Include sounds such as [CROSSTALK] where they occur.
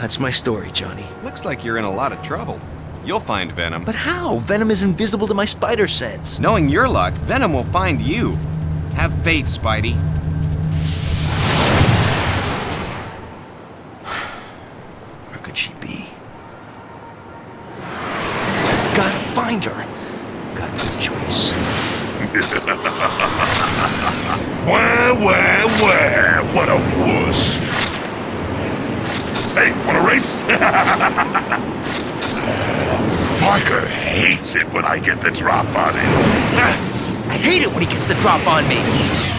Well, that's my story, Johnny. Looks like you're in a lot of trouble. You'll find Venom. But how? Venom is invisible to my spider sense. Knowing your luck, Venom will find you. Have faith, Spidey. [SIGHS] Where could she be? Gotta find her. Got no choice. [LAUGHS] Wah, wah, wah, what a wuss. Hey, wanna race? [LAUGHS] Parker hates it when I get the drop on him. I hate it when he gets the drop on me.